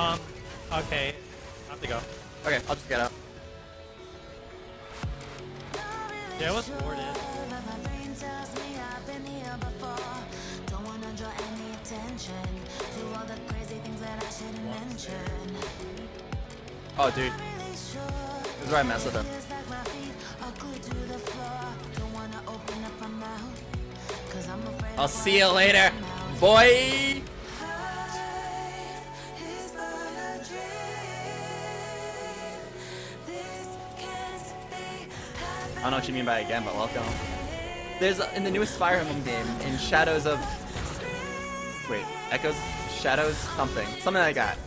Um, okay. I have to go. Okay, I'll just get out. Yeah, it was warded. Oh, dude. This is where I mess with him. I'll see you later, boy! I don't know what you mean by again, but welcome. There's in the newest Fire Emblem game, in Shadows of wait, Echoes, Shadows, something, something like that.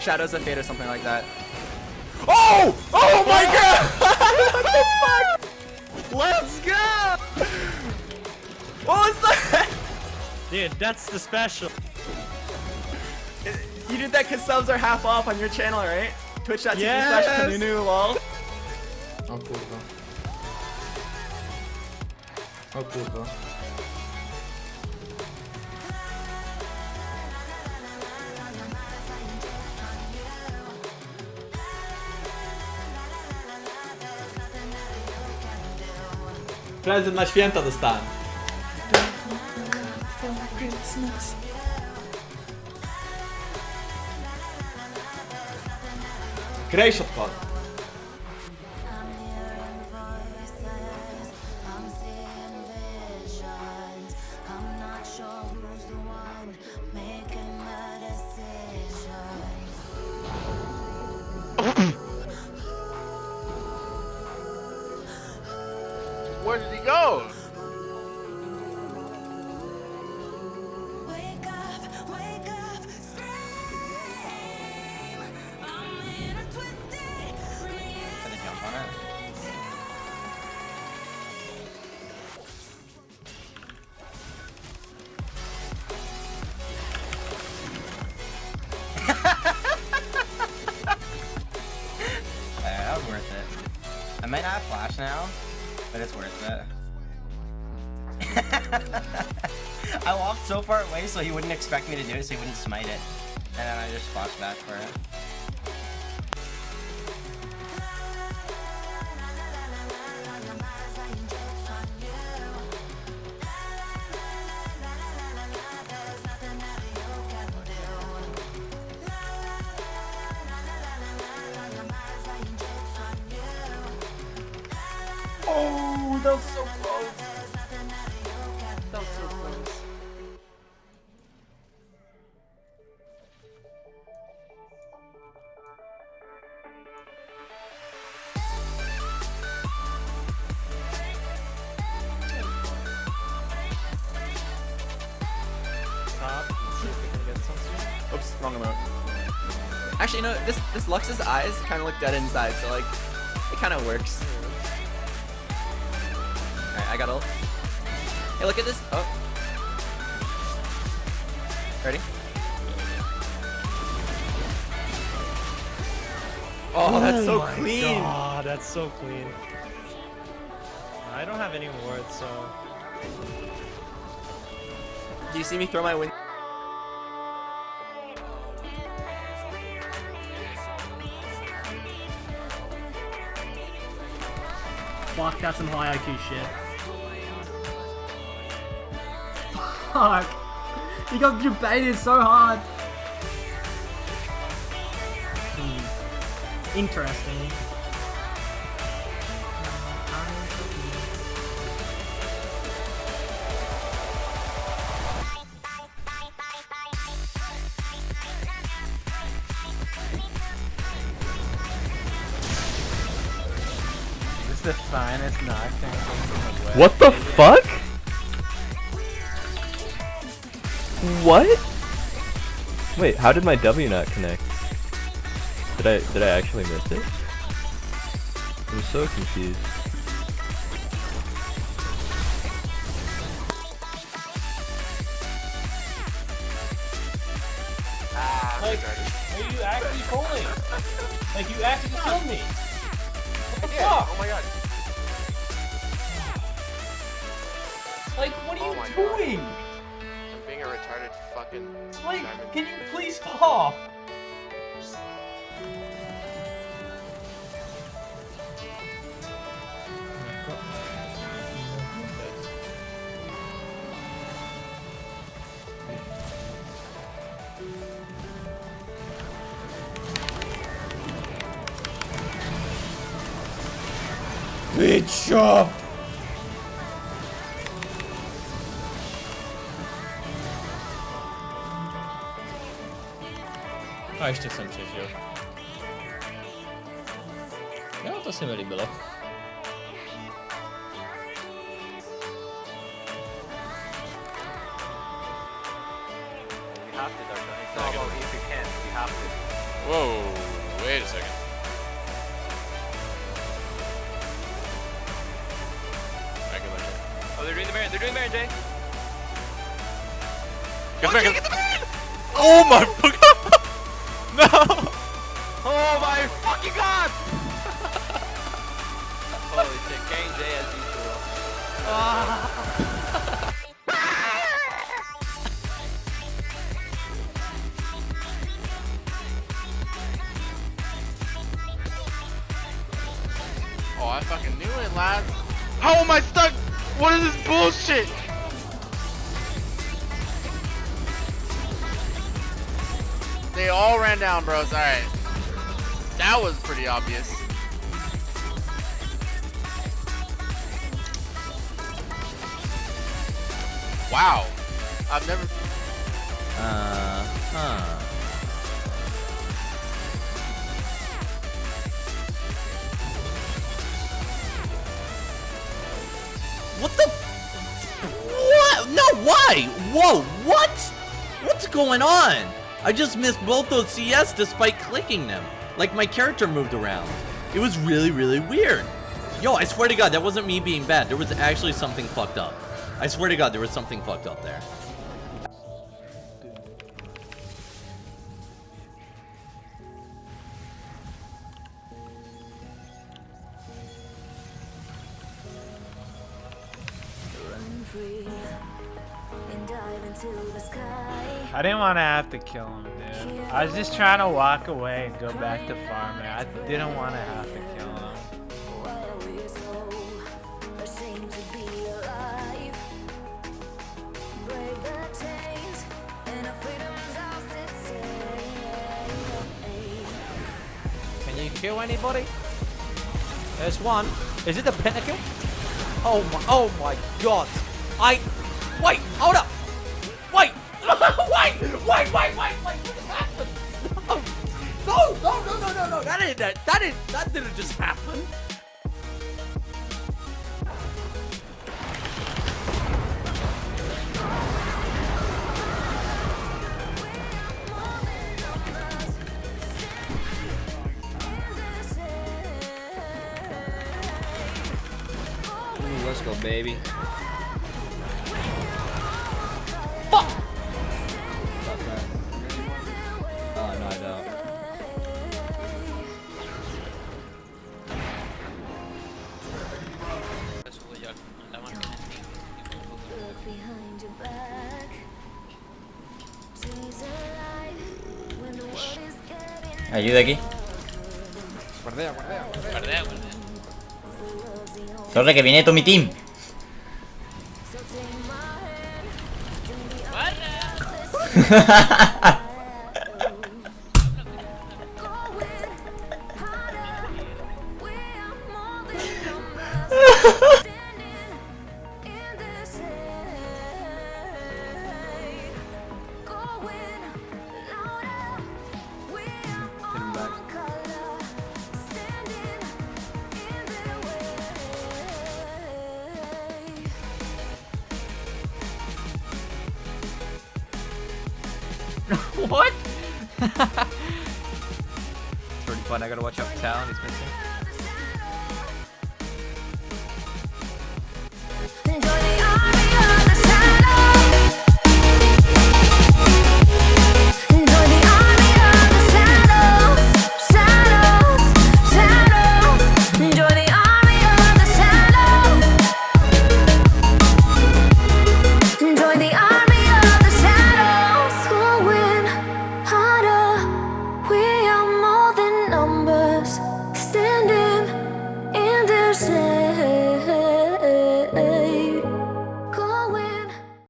Shadows of Fate or something like that. Oh! Oh my god! what the fuck? Let's go! What was that? Dude, that's the special. You did that because subs are half off on your channel, right? Twitch.tv Yes! slash lol. O kurwa. Prezent na święta dostałem. Grejś odpadł. Where did he go? Gonna jump on it. Yeah, that was worth it. I might not have flash now, but it's worth it. I walked so far away so he wouldn't expect me to do it, so he wouldn't smite it. And then I just flashed back for it. Oh, that was so close. That was so close. Top. See if we can get some soon. Oops, wrong emote. Actually, you know, this this Lux's eyes kind of look dead inside, so like, it kind of works. Got ult. Hey, look at this. Oh. Ready? Oh, oh that's so clean. God, that's so clean. I don't have any wards, so. Do you see me throw my win? Fuck, that's some high IQ shit. Fuck! You got debated so hard. Hmm. Interesting. This is the finest knockdown in the West. What the fuck? What? Wait, how did my W not connect? Did I did I actually miss it? I'm so confused. Ah, like, are you actually pulling? Like, you actually killed me. What the fuck? Oh my god. Like, what are Oh you my God. doing? I'm being a retarded fucking Wait, diamond. can you please stop? Bitch! A ještě jsem přežil. Jo, to se mi líbilo. You have to, though, Johnny. It's not about if you can. You have to. Whoa, wait a second. I can let you. Oh, they're doing the Baron. They're doing the Baron, Jay. Get the get the man! Oh my Oh, I fucking knew it, lad. How am I stuck? What is this bullshit? They all ran down, bros. Alright. That was pretty obvious. Wow. I've never. Uh huh. What the? What? No, why? Whoa, what? What's going on? I just missed both those CS despite clicking them. Like my character moved around. It was really, really weird. Yo, I swear to God, that wasn't me being bad. There was actually something fucked up. I swear to God, there was something fucked up there. I didn't want to have to kill him, dude. I was just trying to walk away and go back to farming. I didn't want to have to kill him. Can you kill anybody? There's one. Is it the pentakill? Oh my, oh my god. I, wait, hold up. That that, didn't, that didn't just happen. Ooh, let's go, baby. Ayuda aquí. Guardea, guardea, guardea. Guardea, guardea. Sorry que viene todo mi team. what? it's pretty fun. I gotta watch Talon. He's missing.